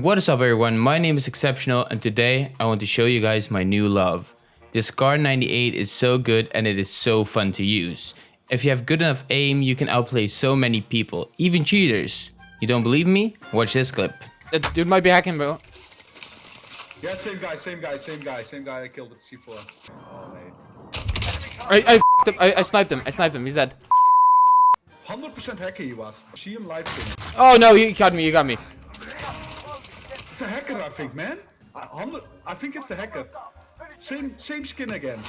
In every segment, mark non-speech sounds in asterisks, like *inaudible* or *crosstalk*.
What is up everyone, my name is Exceptional and today I want to show you guys my new love. This Kar 98 is so good and it is so fun to use. If you have good enough aim, you can outplay so many people, even cheaters. You don't believe me? Watch this clip. That dude might be hacking, bro. Yeah, same guy, same guy, same guy, same guy I killed at C4. Oh, mate. I, I, f***ed him. I, I sniped him. I sniped him. He's dead. 100% hacker he was. See him live stream. Oh no, you got me. You got me. It's a hacker, I think, man. I, I think it's a hacker. Same, same skin again.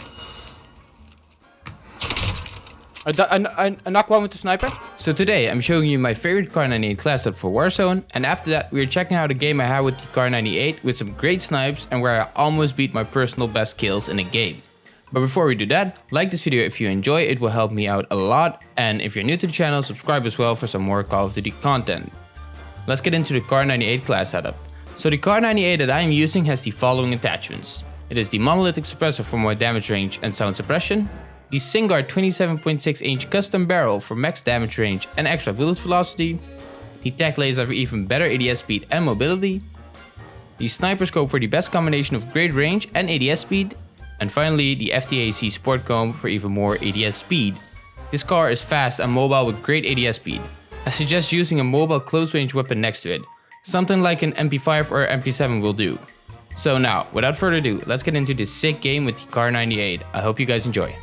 I, I, I, I knocked one with the sniper. So today I'm showing you my favorite Kar 98 class up for Warzone and after that we're checking out a game I had with the Kar 98 with some great snipes and where I almost beat my personal best kills in a game. But before we do that, like this video if you enjoy, it will help me out a lot and if you're new to the channel, subscribe as well for some more Call of Duty content. Let's get into the Kar 98 class setup. So the Kar 98 that I am using has the following attachments. It is the monolithic suppressor for more damage range and sound suppression, the Singuard 27.6 inch custom barrel for max damage range and extra bullet velocity, the Tac Laser for even better ADS speed and mobility, the sniper scope for the best combination of great range and ADS speed, and finally the FTAC sport comb for even more ADS speed. This car is fast and mobile with great ADS speed. I suggest using a mobile close range weapon next to it, something like an MP5 or MP7 will do. So now, without further ado, let's get into this sick game with the Kar 98. I hope you guys enjoy.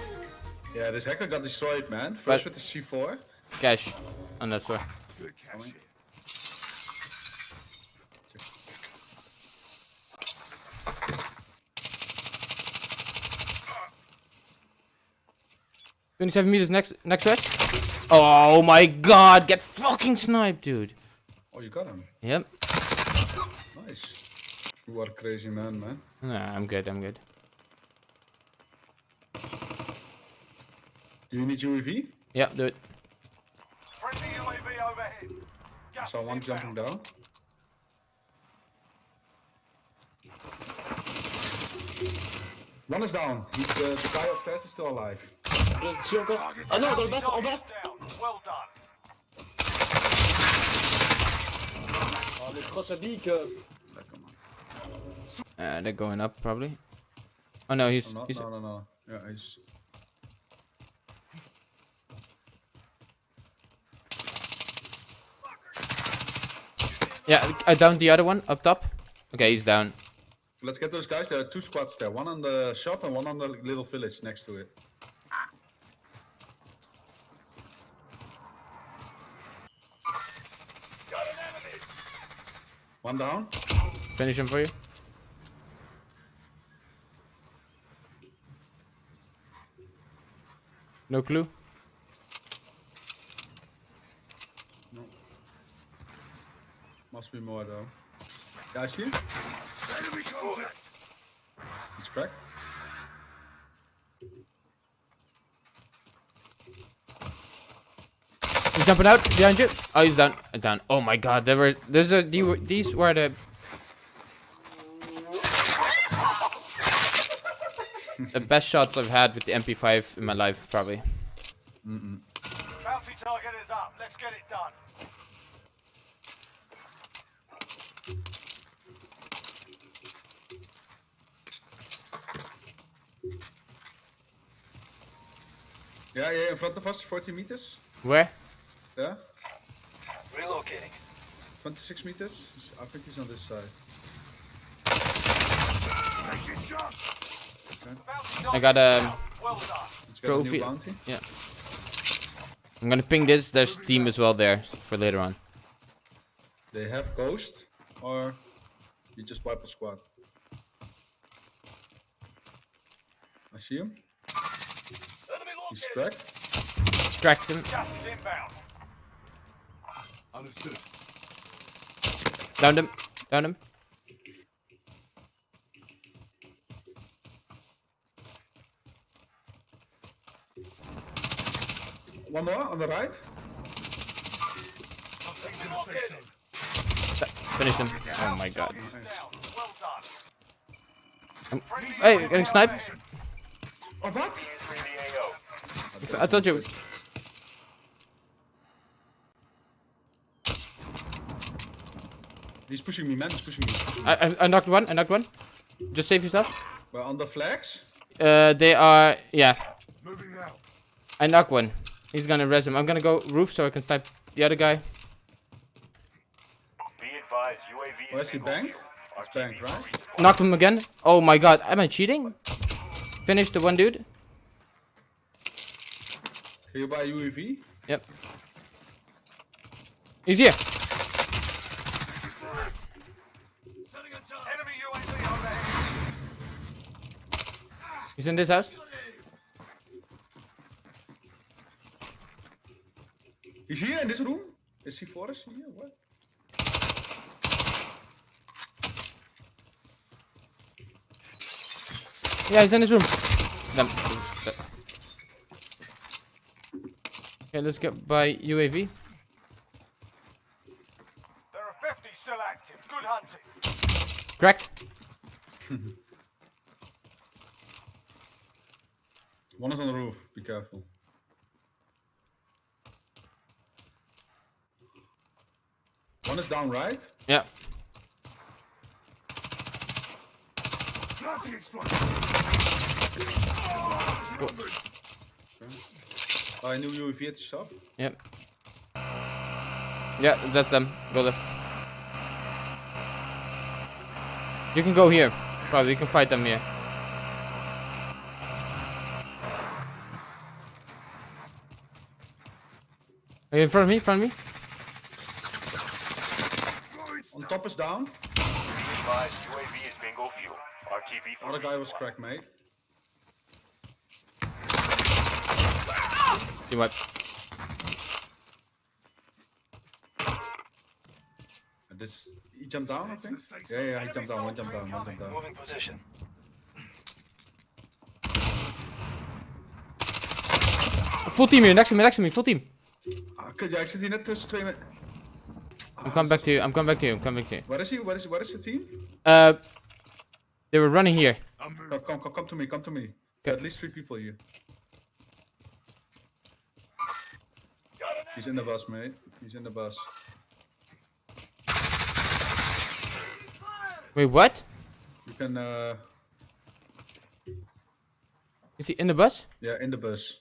Yeah, this hacker got destroyed, man. First with the C4. Cash. On that floor. Twenty-seven meters next next rush. Oh my god! Get fucking sniped, dude. Oh, you got him. Yep. Nice. You are a crazy man, man. Nah, I'm good. I'm good. Do you need UAV? Yep, do it. Friendly UAV overhead. I Gas saw one jumping down. One is down. He's, uh, the guy upstairs is still alive. Non, dans le bas, en bas Target. Well done. Uh, they're going up probably. Oh no, he's no, he's. no, no, no. Yeah, he's... Yeah, I downed the other one up top. Okay, he's down. Let's get those guys. There are two squads there. One on the shop and one on the little village next to it. One down. Finish him for you. No clue. No. Must be more though. Yeah, I see him. Enemy contact. He's cracked. Jumping out behind you. Oh, he's down. Down. Oh my god, there were. There's a. These were the. *laughs* the best shots I've had with the MP5 in my life, probably. Mm -mm. Bounty target is up. Let's get it done. Yeah, yeah, in front of us, 40 meters. Where? Yeah, Relocating. 26 meters. I think he's on this side. Taking shots. Bounty I got target um. Well done. Let's a new Trophy. Yeah. I'm gonna ping this. There's team as well there for later on. They have ghost, or you just wipe a squad. I see him. Enemy He's cracked. Cracked him. Gas is. Understood. Downed him. Downed him. One more on the right. Contact in the safe zone. Finish him. Oh my god. Target is down. Well. Um, hey, getting sniped. Oh, what? Entering the AO. I told you. He's pushing me, man. He's pushing me. I, I, I knocked one. I knocked one. Just save yourself. We're on the flags. Uh, they are. Yeah. Moving out. I knocked one. He's gonna res him. I'm gonna go roof so I can snipe the other guy. Be advised, UAV Where's he bank? It's bank, right? Knocked him again. Oh my god. Am I cheating? Finished the one dude. Can you buy UAV? Yep. He's here. Enemy UAV overhead. He's in this house. He's here in this room. Is he for us here? What? Yeah, he's in his room. Damn. Okay, let's get by UAV. There are 50 still active. Good hunting. Cracked. *laughs* One is on the roof. Be careful. One is down, right? Yeah. Planting explosive. Buy a new UAV at the shop. Yep. Yeah, that's them. Go left. You can go here. Probably you can fight them here. Are you in front of me? In front of me? On top is down. Be advised, UAV is bingo fuel. RTB for Other guy was crack, mate. Team wipe. And this, he jumped down, I think. Yeah, yeah, he jumped down. One jump down. One jump down. moving position. Full team here. Next to me. Next to me. Full team. Ah, kut, ja, ik zit hier net tussen twee. me- I'm coming back to you. I'm coming back to you. I'm coming back to you. Where is he? Where is Where is the team? Uh, they were running here. I'm. Come, come, come, come to me. Come to me. Okay. At least three people here. He's in the bus, mate. He's in the bus. Wait, what? You can, uh, Is he in the bus? yeah, in the bus.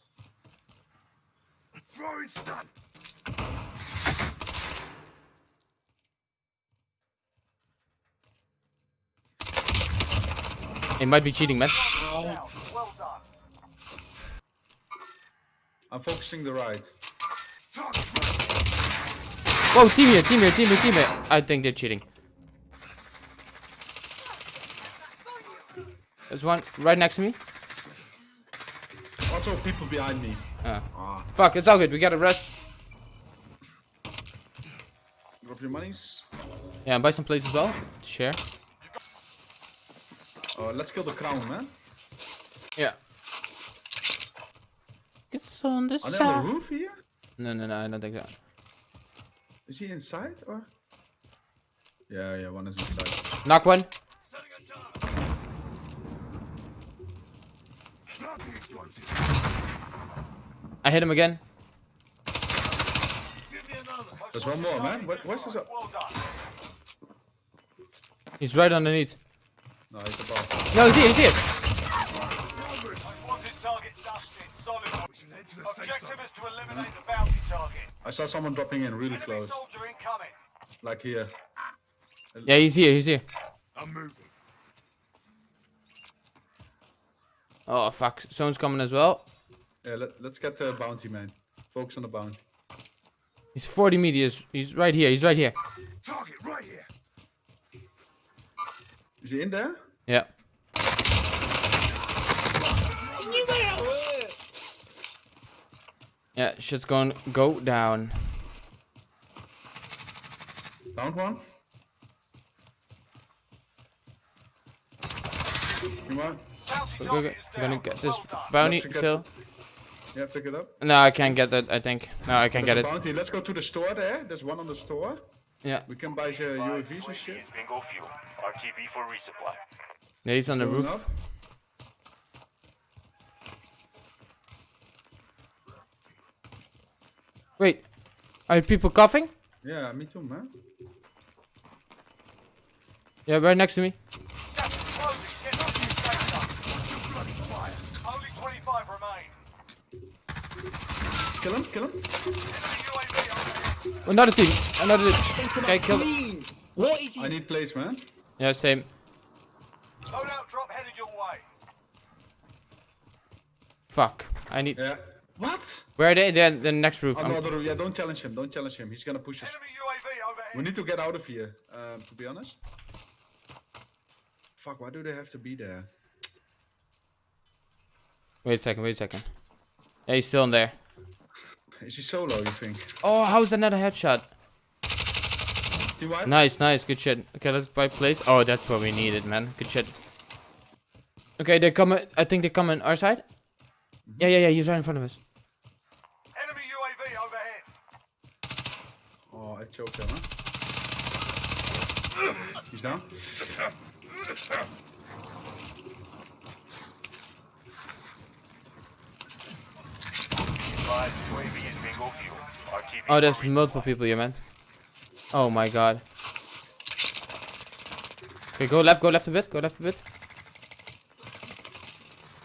Throwing stun. He might be cheating, man. I'm focusing the right. Whoa, team here, team here, team here, team here. I think they're cheating. There's one right next to me. Also, people behind me. Ah. Ah, Fuck, it's all good. We gotta rest. drop your monies. Yeah, and buy some plates as well. to Share. Oh, let's kill the crown, man. Yeah. It's on the Are they on the side. roof here? No, no, no, I don't think so. Is he inside or? Yeah, yeah, one is inside. Knock one. Setting a target. Planting explosives. I hit him again. There's one more, man. Where, where's this? Done. He's right underneath. No, he's above. No, he's here, he's here. Wanted target dusted. Solid. We should head to the safe Objective is to eliminate the bounty target. I saw someone dropping in really Enemy close. soldier incoming. Like here. Yeah, he's here, he's here. I'm moving. Oh, fuck. Someone's coming as well. Yeah, let, let's get the bounty, man. Focus on the bounty. He's 40 meters. He's right here, he's right here. Target right here. Is he in there? Yeah. Yeah, shit's going go down. Found one. Come on. Bounty Okay, target okay. is I'm gonna get this bounty, Let's Phil. Yeah, pick it up. No, I can't get that, I think. No, I can't There's get a it. bounty. Let's go to the store there. There's one on the store. Yeah. We can buy uh, the UAVs and UAV shit. is bingo fuel. RTB for resupply. Yeah, he's on the Going roof. up. Wait. Are people coughing? Yeah, me too, man. Yeah, right next to me. Gas is closing. Get to the safe zone. Only 25 remain. Kill him, kill him. Enemy UAV overhead. Another team. Another team. Okay, kill it. What is he? I need place, man. Yeah, same. Loadout drop headed your way. Fuck. I need. Yeah. What? Where are they? They're in the next roof. I'm- Another, yeah, don't challenge him, don't challenge him. He's gonna push us. Enemy UAV overhead. We need to get out of here, um, to be honest. Fuck, why do they have to be there? Wait a second. Wait a second. Yeah, he's still in there. Is he solo, you think? Oh, how's that not a headshot? Team wipe? Nice, nice, good shit. Okay, let's buy plates. Oh, that's what we needed, man. Good shit. Okay, they come. I think they come on our side. Mm-hmm. Yeah, yeah, yeah. He's right in front of us. Enemy UAV overhead. Oh, I choked him, huh? He's down. Advised UAV is bingo fuel. RTB Oh, there's multiple people here, man. Oh my god. Okay, go left, go left a bit, go left a bit.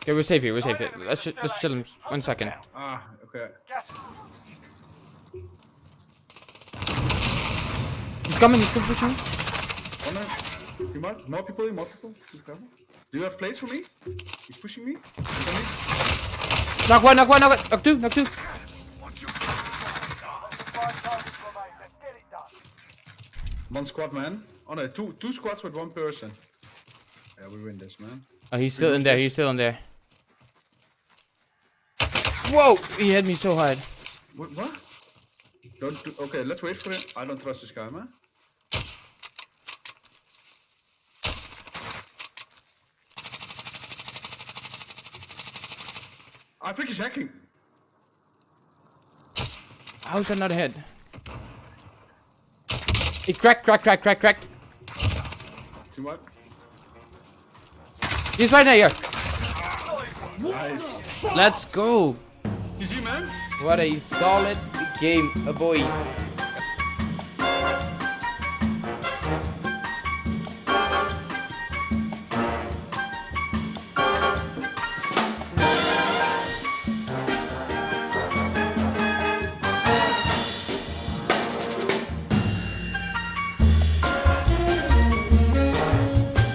Okay, we're safe here, we're safe here. Let's, ju- let's chill him one second. Ah, okay. He's coming, he's still pushing. One man. Team. More people, more people. Do you have plates for me? He's pushing me. Me. Knock one, knock one, knock one, knock two, knock two. five targets remain. Let's get it done. One squad, man. Oh no, two two squads with one person. Yeah, we win this, man. Oh, he's still in there, he's still in there. Whoa, he hit me so hard. What? what? Don't do, okay, let's wait for him. I don't trust this guy, man. I think he's hacking. How's that not a hit? He cracked, cracked, cracked, cracked, cracked. Team wipe. He's right there. Nice. Let's go. GG, man. What a solid game, uh, boys.